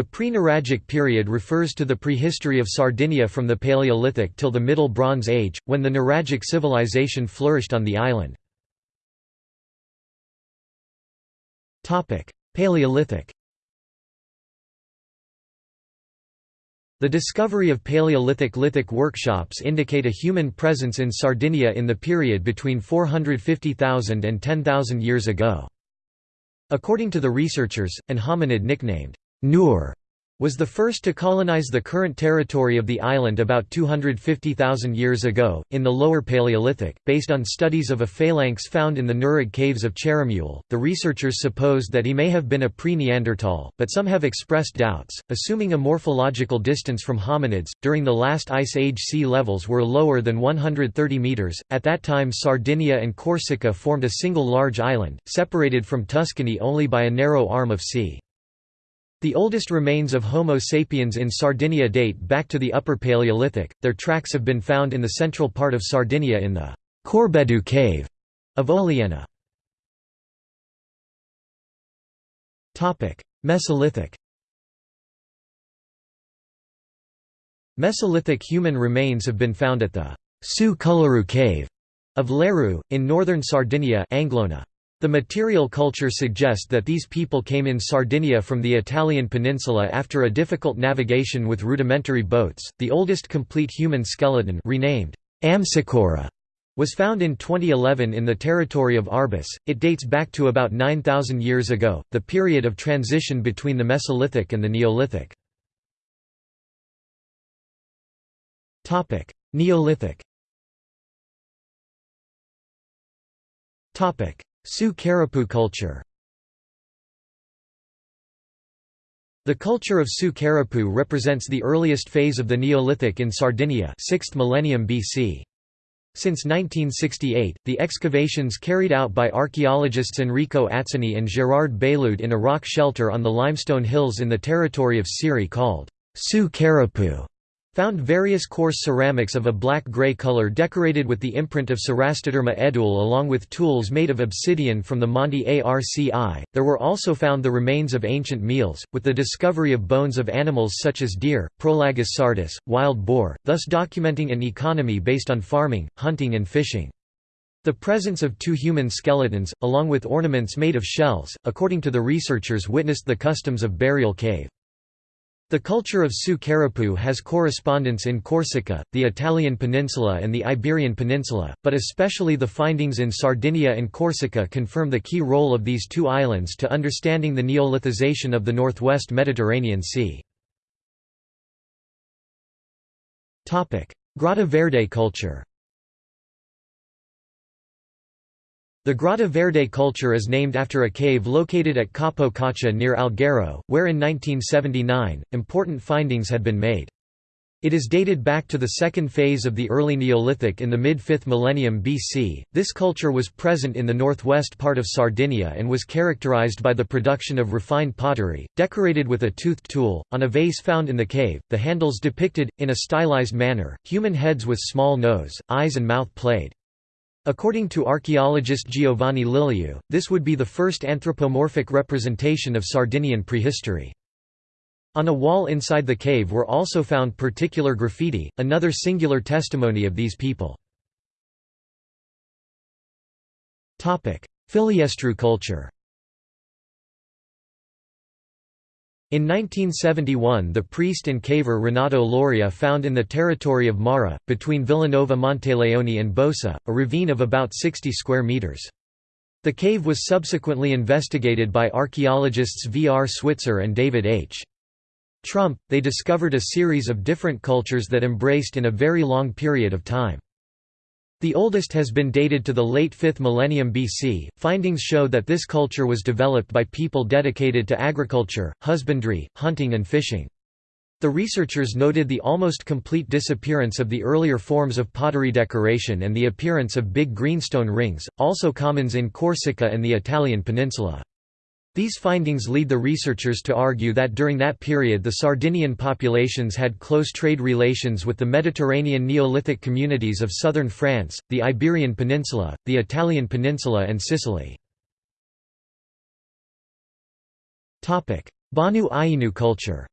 The pre-Nuragic period refers to the prehistory of Sardinia from the Paleolithic till the Middle Bronze Age, when the Nuragic civilization flourished on the island. Paleolithic The discovery of Paleolithic lithic workshops indicate a human presence in Sardinia in the period between 450,000 and 10,000 years ago. According to the researchers, an hominid nicknamed Nur was the first to colonize the current territory of the island about 250,000 years ago, in the Lower Paleolithic. Based on studies of a phalanx found in the Nurig caves of Cheremule, the researchers supposed that he may have been a pre Neanderthal, but some have expressed doubts, assuming a morphological distance from hominids. During the last ice age, sea levels were lower than 130 metres. At that time, Sardinia and Corsica formed a single large island, separated from Tuscany only by a narrow arm of sea. The oldest remains of Homo sapiens in Sardinia date back to the Upper Paleolithic, their tracks have been found in the central part of Sardinia in the Corbeddu cave of Oliena. Topic: Mesolithic Mesolithic human remains have been found at the Su Coloru cave of Laerru, in northern Sardinia Anglona. The material culture suggests that these people came in Sardinia from the Italian peninsula after a difficult navigation with rudimentary boats. The oldest complete human skeleton, renamed Amsicora, was found in 2011 in the territory of Arbus. It dates back to about 9,000 years ago, the period of transition between the Mesolithic and the Neolithic. Topic: Neolithic. Topic: Su Carroppu culture The culture of Su Carroppu represents the earliest phase of the Neolithic in Sardinia 6th millennium BC. Since 1968, the excavations carried out by archaeologists Enrico Atzeni and Gerard Bailloud in a rock shelter on the limestone hills in the territory of Sirri called Su Carroppu Found various coarse ceramics of a black-gray color decorated with the imprint of Cerastoderma edule along with tools made of obsidian from the Monte Arci. There were also found the remains of ancient meals, with the discovery of bones of animals such as deer, Prolagus sardus, wild boar, thus documenting an economy based on farming, hunting and fishing. The presence of two human skeletons, along with ornaments made of shells, according to the researchers witnessed the customs of burial cave. The culture of Su Carroppu has correspondence in Corsica, the Italian peninsula and the Iberian peninsula, but especially the findings in Sardinia and Corsica confirm the key role of these two islands to understanding the neolithization of the northwest Mediterranean Sea. Grotta Verde culture The Grotta Verde culture is named after a cave located at Capo Caccia near Alghero, where in 1979, important findings had been made. It is dated back to the second phase of the early Neolithic in the mid-5th millennium BC. This culture was present in the northwest part of Sardinia and was characterized by the production of refined pottery, decorated with a toothed tool, on a vase found in the cave. The handles depicted, in a stylized manner, human heads with small nose, eyes and mouth played. According to archaeologist Giovanni Lilliu, this would be the first anthropomorphic representation of Sardinian prehistory. On a wall inside the cave were also found particular graffiti, another singular testimony of these people. Filiestru culture In 1971 the priest and caver Renato Loria found in the territory of Mara, between Villanova Monteleone and Bosa, a ravine of about 60 square metres. The cave was subsequently investigated by archaeologists V. R. Switsur and David H. Trump. They discovered a series of different cultures that embraced in a very long period of time. The oldest has been dated to the late 5th millennium BC. Findings show that this culture was developed by people dedicated to agriculture, husbandry, hunting, and fishing. The researchers noted the almost complete disappearance of the earlier forms of pottery decoration and the appearance of big greenstone rings, also commons in Corsica and the Italian peninsula. These findings lead the researchers to argue that during that period the Sardinian populations had close trade relations with the Mediterranean Neolithic communities of southern France, the Iberian Peninsula, the Italian Peninsula and Sicily. Bonu Ighinu culture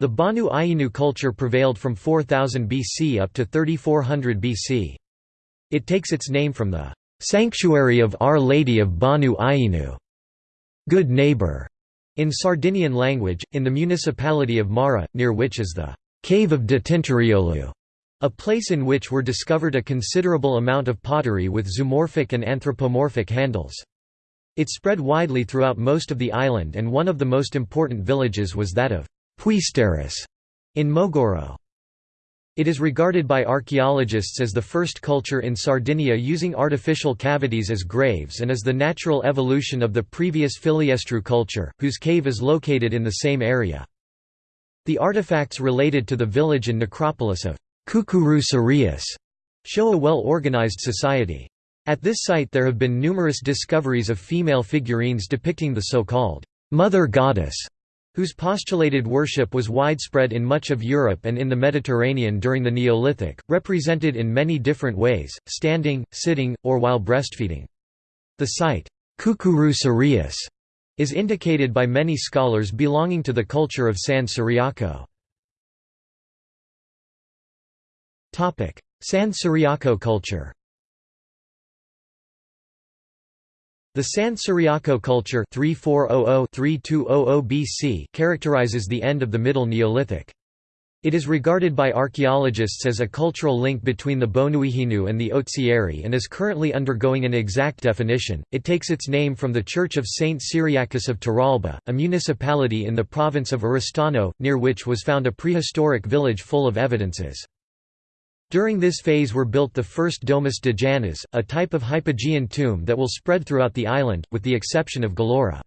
The Bonu Ighinu culture prevailed from 4000 BC up to 3400 BC. It takes its name from the "'Sanctuary of Our Lady of Bonu Ighinu' good neighbor", in Sardinian language, in the municipality of Mara, near which is the "'Cave of de Tintoriolu' a place in which were discovered a considerable amount of pottery with zoomorphic and anthropomorphic handles. It spread widely throughout most of the island and one of the most important villages was that of Puisteris in Mogoro. It is regarded by archaeologists as the first culture in Sardinia using artificial cavities as graves and as the natural evolution of the previous Filiestru culture, whose cave is located in the same area. The artifacts related to the village and necropolis of Kukuru Sarius show a well-organized society. At this site there have been numerous discoveries of female figurines depicting the so-called Mother Goddess whose postulated worship was widespread in much of Europe and in the Mediterranean during the Neolithic, represented in many different ways, standing, sitting, or while breastfeeding. The site, Kukuru Sarius, is indicated by many scholars belonging to the culture of San Ciriaco. San Ciriaco culture The San Ciriaco culture 3400–3200 BC characterizes the end of the Middle Neolithic. It is regarded by archaeologists as a cultural link between the Bonu Ighinu and the Ozieri and is currently undergoing an exact definition. It takes its name from the Church of Saint Cyriacus of Terralba, a municipality in the province of Oristano, near which was found a prehistoric village full of evidences. During this phase were built the first Domus de Janas, a type of hypogean tomb that will spread throughout the island, with the exception of Gallura.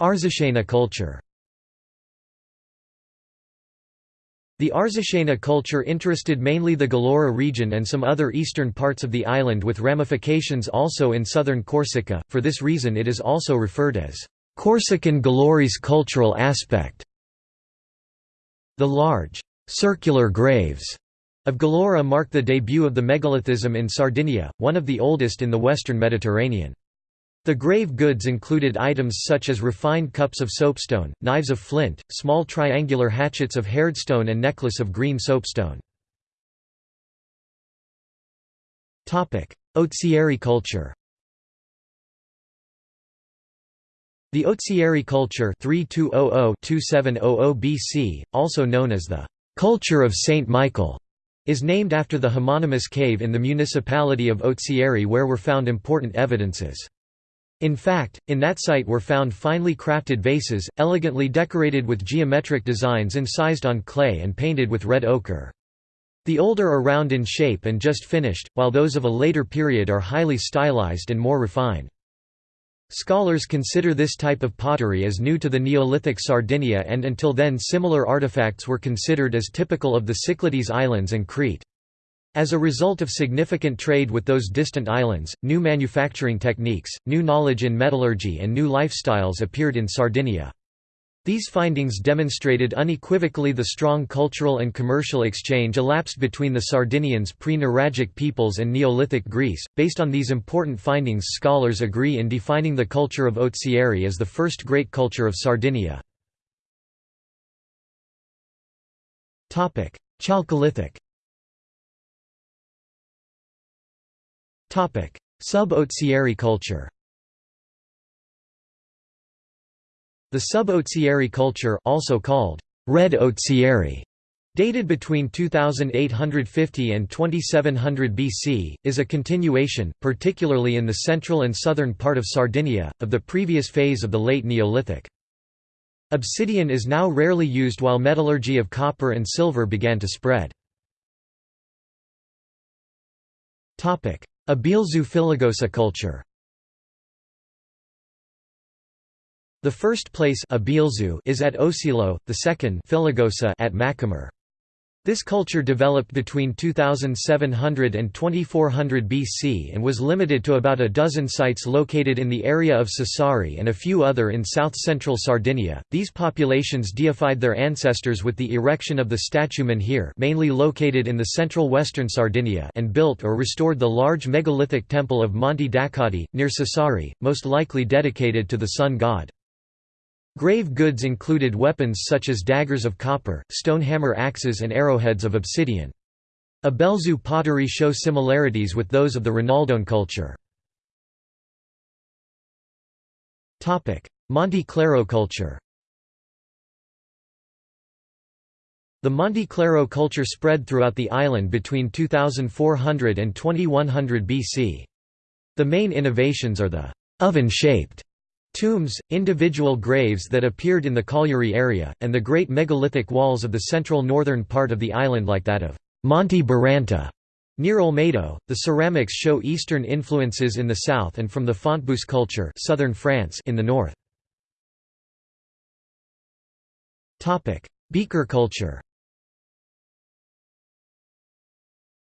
Arzachena culture The Arzachena culture interested mainly the Gallura region and some other eastern parts of the island with ramifications also in southern Corsica, for this reason it is also referred as Corsican Gallurese cultural aspect. The large, circular graves of Gallura mark the debut of the megalithism in Sardinia, one of the oldest in the western Mediterranean. The grave goods included items such as refined cups of soapstone, knives of flint, small triangular hatchets of hairdstone and necklace of green soapstone. Ozieri culture The Ozieri culture 3200–2700 BC, also known as the «culture of Saint Michael», is named after the homonymous cave in the municipality of Ozieri where were found important evidences. In fact, in that site were found finely crafted vases, elegantly decorated with geometric designs incised on clay and painted with red ochre. The older are round in shape and just finished, while those of a later period are highly stylized and more refined. Scholars consider this type of pottery as new to the Neolithic Sardinia and until then similar artifacts were considered as typical of the Cyclades Islands and Crete. As a result of significant trade with those distant islands, new manufacturing techniques, new knowledge in metallurgy and new lifestyles appeared in Sardinia. These findings demonstrated unequivocally the strong cultural and commercial exchange elapsed between the Sardinians pre-Nuragic peoples and Neolithic Greece. Based on these important findings, scholars agree in defining the culture of Ozieri as the first great culture of Sardinia. Chalcolithic. Topic: Sub-Ozieri culture. The sub-Ozieri culture also called Red Ozieri, dated between 2850 and 2700 BC, is a continuation, particularly in the central and southern part of Sardinia, of the previous phase of the late Neolithic. Obsidian is now rarely used while metallurgy of copper and silver began to spread. Abealzu Filigosa culture The first place is at Osilo, the second at Macomer. This culture developed between 2700 and 2400 BC and was limited to about a dozen sites located in the area of Sassari and a few other in south-central Sardinia. These populations deified their ancestors with the erection of the statue Menhir mainly located in the central western Sardinia and built or restored the large megalithic temple of Monte d'Accoddi, near Sassari, most likely dedicated to the sun god. Grave goods included weapons such as daggers of copper, stone hammer axes and arrowheads of obsidian. Abealzu pottery show similarities with those of the Rinaldone culture. Monte Claro culture The Monte Claro culture spread throughout the island between 2400 and 2100 BC. The main innovations are the oven-shaped Tombs, individual graves that appeared in the Cagliari area, and the great megalithic walls of the central northern part of the island like that of Monte Baranta. Near Olmedo, the ceramics show Eastern influences in the south and from the Fontbouisse culture southern France in the north. Beaker culture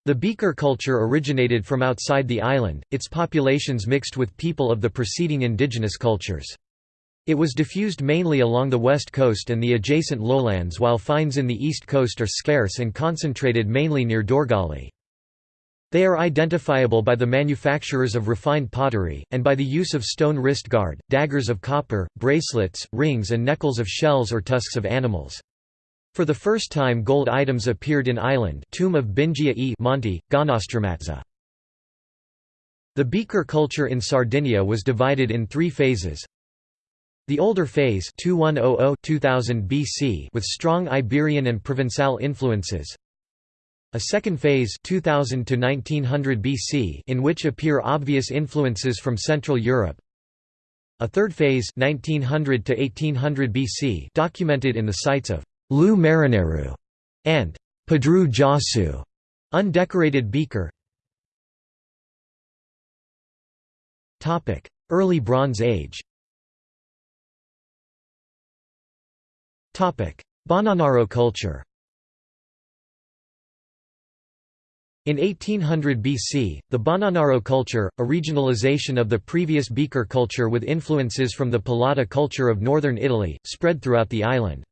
The Beaker culture originated from outside the island, its populations mixed with people of the preceding indigenous cultures. It was diffused mainly along the west coast and the adjacent lowlands while finds in the east coast are scarce and concentrated mainly near Dorgali. They are identifiable by the manufacturers of refined pottery, and by the use of stone wrist guard, daggers of copper, bracelets, rings and neckles of shells or tusks of animals. For the first time gold items appeared in Island tomb of Bingia e Monte, Gonnostramatza. The beaker culture in Sardinia was divided in three phases. The older phase 2100-2000 BC with strong Iberian and Provençal influences. A second phase 2000 to 1900 BC in which appear obvious influences from Central Europe. A third phase 1900 to 1800 BC documented in the sites of Lu Marineru, and Padru Jossu, undecorated beaker. Early Bronze Age. Topic: Bonanaro culture. In 1800 BC, the Bonanaro culture, a regionalization of the previous beaker culture with influences from the Polada culture of northern Italy, spread throughout the island.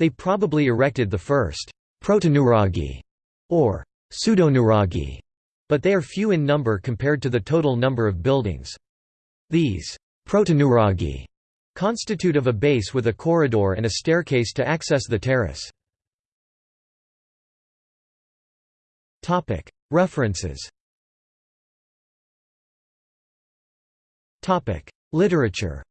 They probably erected the first protonuraghi or pseudonuraghi, but they are few in number compared to the total number of buildings. These protonuraghi constitute of a base with a corridor and a staircase to access the terrace. References Literature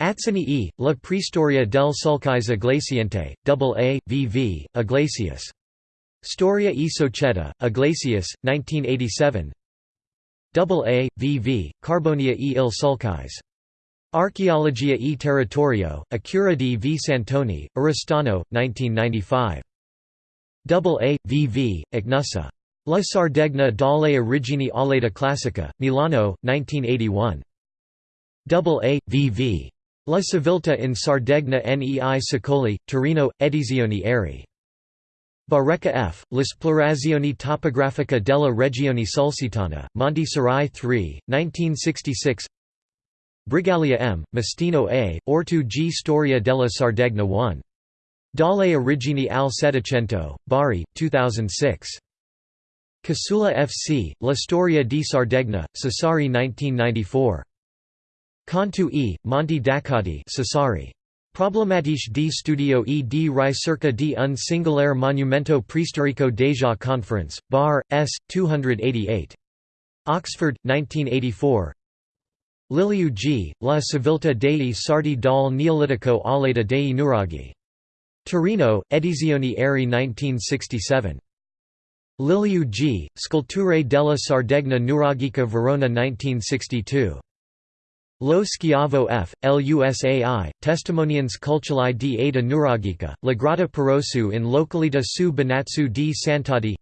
Atzeni e, La Prehistoria del Sulcis Iglesiente, AA, VV, Iglesias. Storia e Società, Iglesias, 1987 AA, VV, Carbonia e il Sulcis. Archeologia e Territorio, Accura di V. Santoni, Oristano, 1995. AA, VV, Ignusa. La Sardegna dalle origini all'età classica, Milano, 1981. AA, VV. La Civiltà in Sardegna nei secoli, Torino, Edizioni Eri. Barreca F. L'esplorazione topografica della regione sulcitana, Monti Sirai 3, 1966 Brigaglia M., Mastino A., Ortu G. Storia della Sardegna 1. Dalle origini al Settecento, Bari, 2006. Casula F.C., La Storia di Sardegna, Sassari 1994. Cantu e, Monti d'Accoddi Sassari. Problematiche di studio e di ricerca di un singolare monumento preistorico deja Conference, Bar, S. 288. Oxford, 1984 Lilliu G., La civiltà dei sardi dal Neolitico all'età dei nuraghi. Torino, Edizioni Eri 1967. Lilliu G., Sculture della Sardegna Nuragica Verona 1962. Lo Schiavo F. Lusai, Testimonians culturali di Ada Nuragica, La Grotta Pirosu in località su Benazzo di Sant'Adi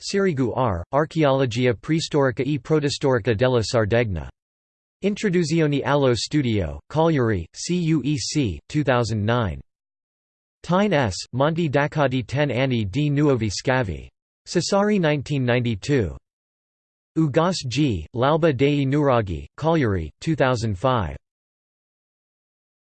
Sirigu R. Archeologia preistorica e protostorica della Sardegna. Introduzione allo studio, Cagliari, CUEC, 2009. Tyne S., Monti d'Accoddi ten anni di nuovi scavi. Sassari 1992. Ugas G., L'alba dei Nuraghi, Cagliari, 2005.